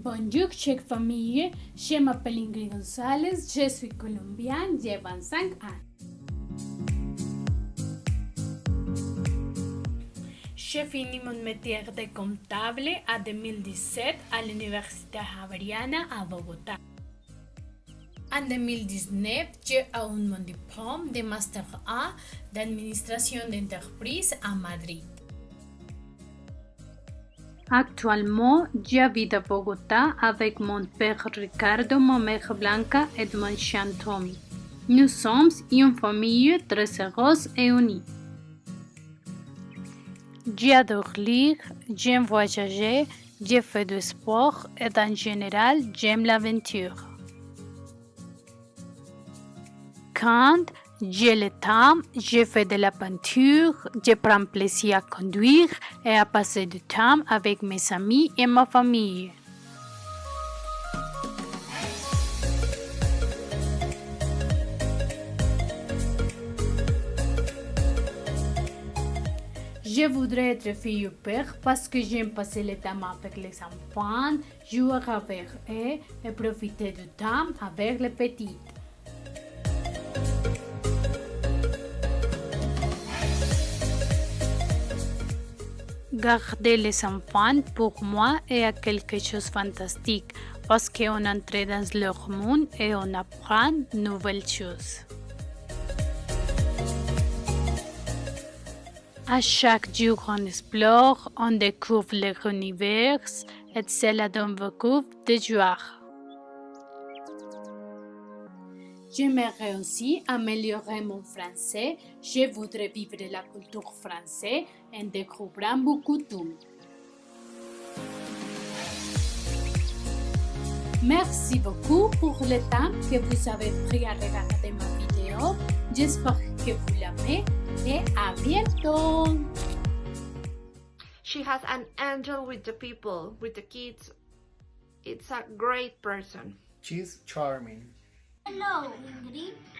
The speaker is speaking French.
Bonjour, chère famille. Je m'appelle Ingrid Gonzalez. Je suis colombienne. J'ai 25 ans. J'ai fini mon métier de comptable en 2017 à l'Université Javeriana à Bogota. En 2019, j'ai eu mon diplôme de Master A d'administration d'entreprise à Madrid. Actuellement, j'habite à Bogota avec mon père Ricardo, ma mère Blanca et mon chien Tommy. Nous sommes une famille très heureuse et unie. J'adore lire, j'aime voyager, je fais du sport et en général, j'aime l'aventure. Quand j'ai le temps, je fais de la peinture, je prends plaisir à conduire et à passer du temps avec mes amis et ma famille. Je voudrais être fille ou père parce que j'aime passer le temps avec les enfants, jouer avec eux et profiter du temps avec les petits. Garder les enfants pour moi est quelque chose de fantastique parce qu'on entre dans leur monde et on apprend de nouvelles choses. À chaque jour, on explore, on découvre l'univers et cela donne beaucoup de joie. J'aimerais aussi améliorer mon français. Je voudrais vivre la culture française en découvrant beaucoup de tout. Merci beaucoup pour le temps que vous avez pris à regarder ma vidéo. J'espère que vous l'aimez et à bientôt. She has an angel with the people, with the kids. It's a great person. She's charming. Hello, Ingrid.